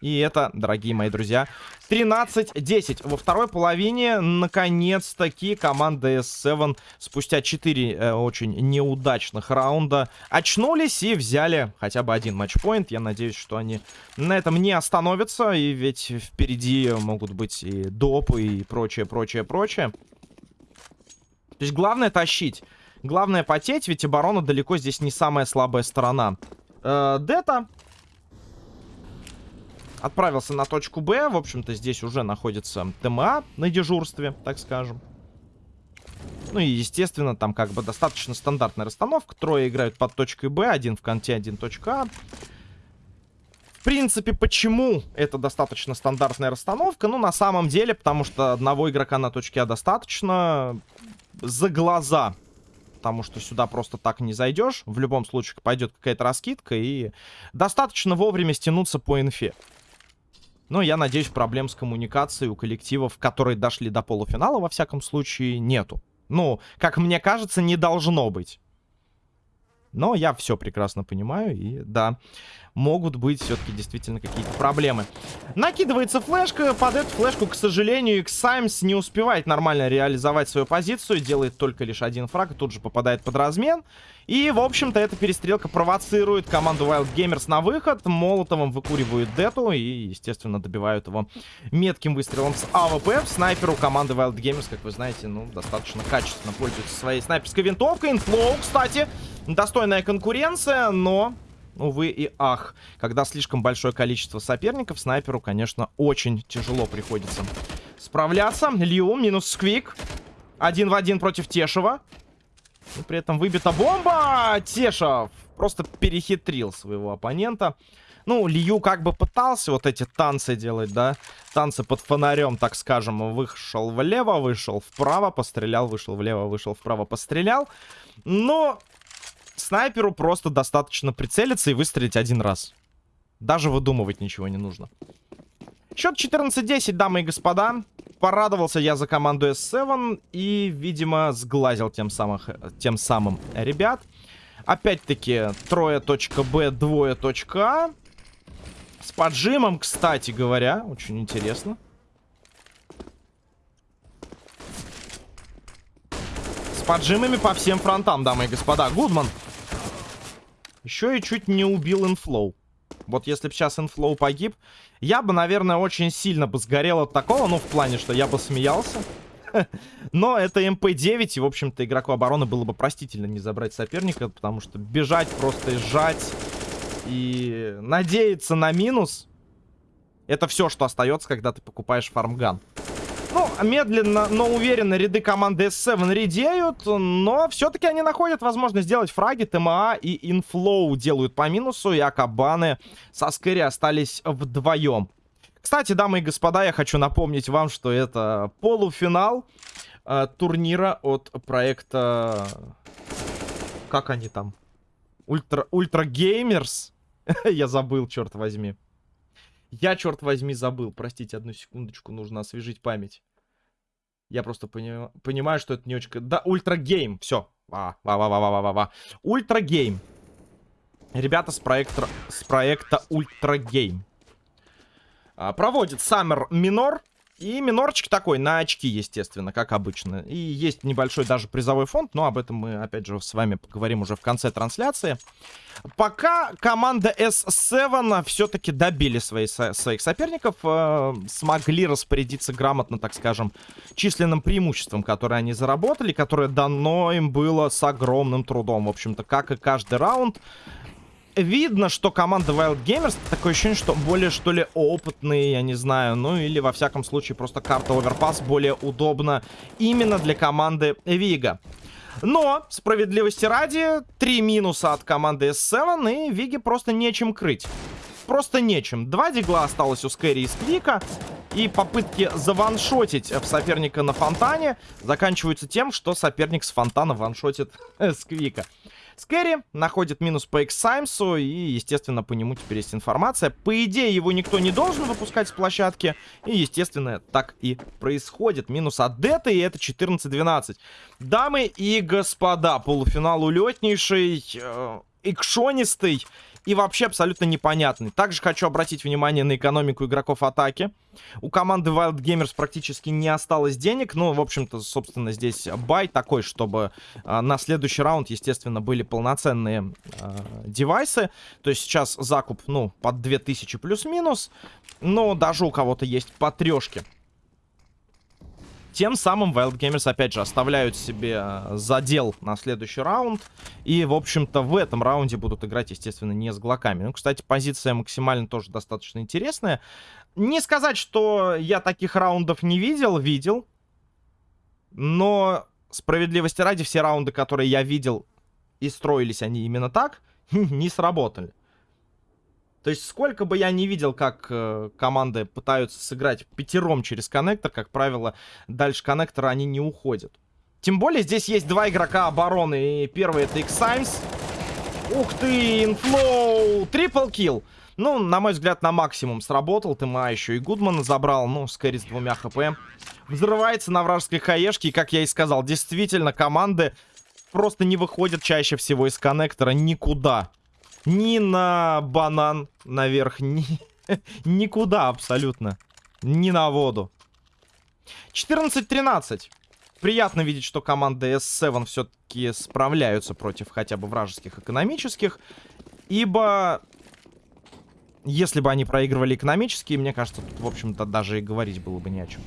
И это, дорогие мои друзья, 13-10. Во второй половине, наконец-таки, команда S7 спустя 4 э, очень неудачных раунда очнулись и взяли хотя бы один матчпоинт. Я надеюсь, что они на этом не остановятся. И ведь впереди могут быть и допы, и прочее, прочее, прочее. То есть главное тащить. Главное потеть, ведь оборона далеко здесь не самая слабая сторона. Э, Дета отправился на точку Б. В общем-то, здесь уже находится ТМА на дежурстве, так скажем. Ну и, естественно, там как бы достаточно стандартная расстановка. Трое играют под точкой Б, один в конте, один точка А. В принципе, почему это достаточно стандартная расстановка? Ну, на самом деле, потому что одного игрока на точке А достаточно за глаза. Потому что сюда просто так не зайдешь. В любом случае пойдет какая-то раскидка. И достаточно вовремя стянуться по инфе. Но я надеюсь, проблем с коммуникацией у коллективов, которые дошли до полуфинала, во всяком случае, нету. Ну, как мне кажется, не должно быть. Но я все прекрасно понимаю, и да, могут быть все-таки действительно какие-то проблемы. Накидывается флешка, под эту флешку, к сожалению, Xаймс не успевает нормально реализовать свою позицию, делает только лишь один фраг, и тут же попадает под размен. И, в общем-то, эта перестрелка провоцирует команду Wild Gamers на выход. Молотовым выкуривают Дету и, естественно, добивают его метким выстрелом с АВП. Снайперу команды Wild Gamers, как вы знаете, ну, достаточно качественно пользуется своей снайперской винтовкой. Инфлоу, кстати, достойная конкуренция, но увы и ах. Когда слишком большое количество соперников, снайперу, конечно, очень тяжело приходится справляться. Лью, минус сквик. Один в один против Тешева. И при этом выбита бомба. Тешев просто перехитрил своего оппонента. Ну, Лью как бы пытался вот эти танцы делать, да? Танцы под фонарем, так скажем. Вышел влево, вышел вправо, пострелял, вышел влево, вышел вправо, пострелял. Но снайперу просто достаточно прицелиться и выстрелить один раз. Даже выдумывать ничего не нужно. Счет 14-10, дамы и господа. Порадовался я за команду S7 и, видимо, сглазил тем, самых, тем самым ребят. Опять-таки, трое точка Б, двое точка А. С поджимом, кстати говоря, очень интересно. С поджимами по всем фронтам, дамы и господа. Гудман еще и чуть не убил инфлоу. Вот если бы сейчас инфлоу погиб, я бы, наверное, очень сильно бы сгорел от такого. Ну, в плане, что я бы смеялся. Но это МП-9, и, в общем-то, игроку обороны было бы простительно не забрать соперника, потому что бежать, просто сжать и надеяться на минус, это все, что остается, когда ты покупаешь фармган. Ну, медленно, но уверенно ряды команды S7 редеют, но все-таки они находят возможность сделать фраги. ТМА и Инфлоу делают по минусу, и Акабаны со Скэри остались вдвоем. Кстати, дамы и господа, я хочу напомнить вам, что это полуфинал э, турнира от проекта... Как они там? Ultra, Ultra Gamers? я забыл, черт возьми. Я, черт возьми, забыл. Простите, одну секундочку, нужно освежить память. Я просто пони... понимаю, что это не очень... Да, Ultra Game. Все. Ва, ва, ва, ва, ва, ва, ва. Ultra Game. Ребята с проекта, с проекта Ultra Game. А, проводит Summer Minor. И минорчик такой, на очки, естественно, как обычно. И есть небольшой даже призовой фонд, но об этом мы, опять же, с вами поговорим уже в конце трансляции. Пока команда S7 все-таки добили свои, своих соперников, э, смогли распорядиться грамотно, так скажем, численным преимуществом, которое они заработали, которое дано им было с огромным трудом. В общем-то, как и каждый раунд, видно, что команда Wild Gamers, такое ощущение, что более, что ли, опытные, я не знаю. Ну, или, во всяком случае, просто карта Overpass более удобна именно для команды Вига. Но, справедливости ради, три минуса от команды S7, и Виге просто нечем крыть. Просто нечем. Два дигла осталось у Скэри и Сквика. И попытки заваншотить в соперника на фонтане заканчиваются тем, что соперник с фонтана ваншотит Сквика. Скэри находит минус по Эксаймсу, и, естественно, по нему теперь есть информация. По идее, его никто не должен выпускать с площадки, и, естественно, так и происходит. Минус от Дета, и это 14-12. Дамы и господа, полуфинал улетнейший, э, икшонистый и вообще абсолютно непонятный. Также хочу обратить внимание на экономику игроков атаки. У команды Wild Gamers практически не осталось денег. Ну, в общем-то, собственно, здесь бай такой, чтобы э, на следующий раунд, естественно, были полноценные э, девайсы. То есть сейчас закуп, ну, под 2000 плюс-минус. Но даже у кого-то есть по трешке. Тем самым Wild Gamers, опять же, оставляют себе э, задел на следующий раунд. И, в общем-то, в этом раунде будут играть, естественно, не с глоками. Ну, кстати, позиция максимально тоже достаточно интересная. Не сказать, что я таких раундов не видел, видел. Но, справедливости ради, все раунды, которые я видел и строились они именно так, не сработали. То есть сколько бы я не видел, как э, команды пытаются сыграть пятером через коннектор, как правило, дальше коннектора они не уходят. Тем более здесь есть два игрока обороны. И первый это X-Simes. Ух ты, инфлоу! Triple kill. Ну, на мой взгляд, на максимум сработал. Тыма еще и Гудмана забрал. Ну, скорее с двумя хп. Взрывается на вражеской хаешке. И, как я и сказал, действительно, команды просто не выходят чаще всего из коннектора никуда. Ни на банан наверх, ни... никуда абсолютно. Ни на воду. 14-13. Приятно видеть, что команды S7 все-таки справляются против хотя бы вражеских экономических. Ибо... Если бы они проигрывали экономические, мне кажется, тут, в общем-то, даже и говорить было бы не о чем.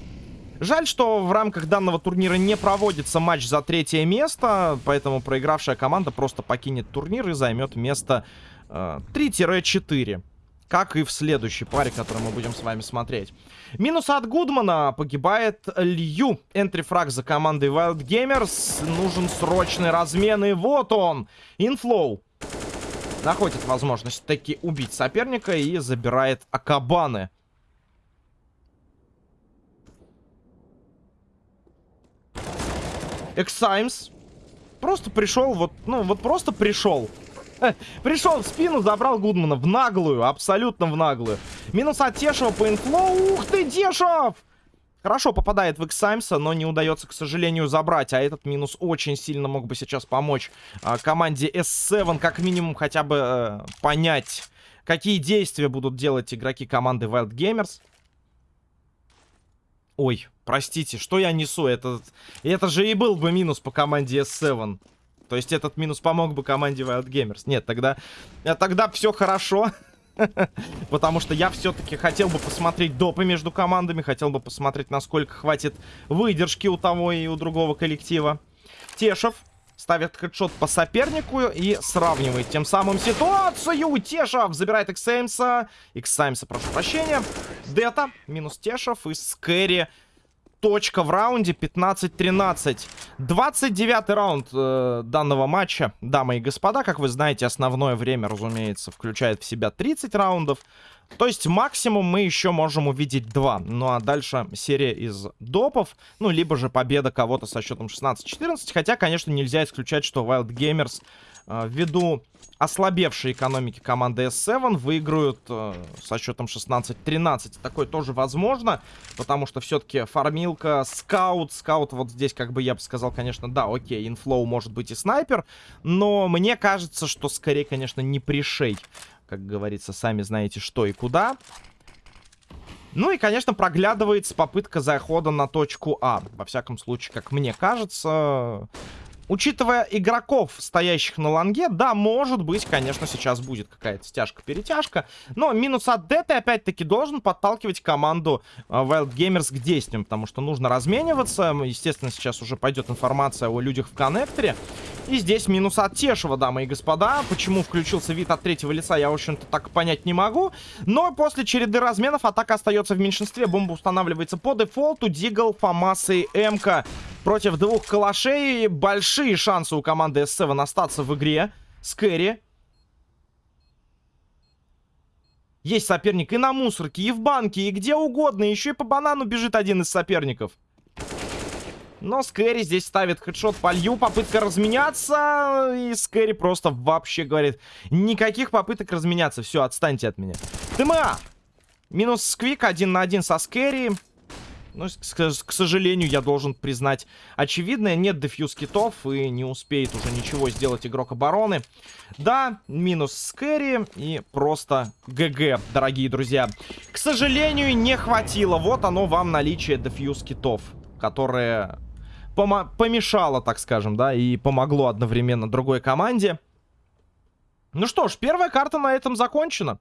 Жаль, что в рамках данного турнира не проводится матч за третье место, поэтому проигравшая команда просто покинет турнир и займет место э, 3-4. Как и в следующей паре, которую мы будем с вами смотреть. Минус от Гудмана. Погибает Лью. Entry frag за командой Wild Gamers. Нужен срочный размен. И вот он. Инфлоу. Находит возможность таки убить соперника и забирает Акабаны. Эксаймс. Просто пришел, вот, ну, вот просто пришел. Пришел в спину, забрал Гудмана в наглую, абсолютно в наглую. Минус от Тешева по инфлоу. Ух ты, Тешев! Хорошо попадает в Эксаймса, но не удается, к сожалению, забрать. А этот минус очень сильно мог бы сейчас помочь а, команде S7, как минимум, хотя бы а, понять, какие действия будут делать игроки команды Wild Gamers. Ой, простите, что я несу? Это, это же и был бы минус по команде S7. То есть этот минус помог бы команде Wild Gamers. Нет, тогда, э, тогда все хорошо. Потому что я все-таки хотел бы посмотреть допы между командами. Хотел бы посмотреть, насколько хватит выдержки у того и у другого коллектива. Тешев ставит хедшот по сопернику и сравнивает тем самым ситуацию. Тешев забирает Иксаймса. Иксаймса, прошу прощения. Дета минус Тешев и Скэри. Точка в раунде 15-13. 29 раунд э, данного матча, дамы и господа. Как вы знаете, основное время, разумеется, включает в себя 30 раундов. То есть максимум мы еще можем увидеть два. Ну а дальше серия из допов. Ну, либо же победа кого-то со счетом 16-14. Хотя, конечно, нельзя исключать, что Wild Gamers ввиду ослабевшей экономики команды S7 выиграют э, со счетом 16-13. Такое тоже возможно, потому что все-таки фармилка, скаут, скаут вот здесь, как бы я бы сказал, конечно, да, окей, инфлоу может быть и снайпер, но мне кажется, что скорее, конечно, не пришей. Как говорится, сами знаете, что и куда. Ну и, конечно, проглядывается попытка захода на точку А. Во всяком случае, как мне кажется, Учитывая игроков, стоящих на ланге, да, может быть, конечно, сейчас будет какая-то стяжка-перетяжка. Но минус от Дэты, опять-таки, должен подталкивать команду э, Wild Gamers к действиям, потому что нужно размениваться. Естественно, сейчас уже пойдет информация о людях в коннекторе. И здесь минус от Тешева, дамы и господа. Почему включился вид от третьего лица, я, в общем-то, так понять не могу. Но после череды разменов атака остается в меньшинстве. Бомба устанавливается по дефолту. Дигл, Фомас и Эмка против двух калашей. Большие шансы у команды S7 остаться в игре. Скэри. Есть соперник и на мусорке, и в банке, и где угодно. Еще и по банану бежит один из соперников. Но Скэри здесь ставит хедшот по лью. Попытка разменяться. И Скэри просто вообще говорит, никаких попыток разменяться. Все, отстаньте от меня. ТМА. Минус Сквик один на один со Скэри. Ну, к, к сожалению, я должен признать очевидное. Нет дефьюз китов и не успеет уже ничего сделать игрок обороны. Да, минус скэри и просто ГГ, дорогие друзья. К сожалению, не хватило. Вот оно вам наличие дефьюз китов, которое помешало, так скажем, да, и помогло одновременно другой команде. Ну что ж, первая карта на этом закончена.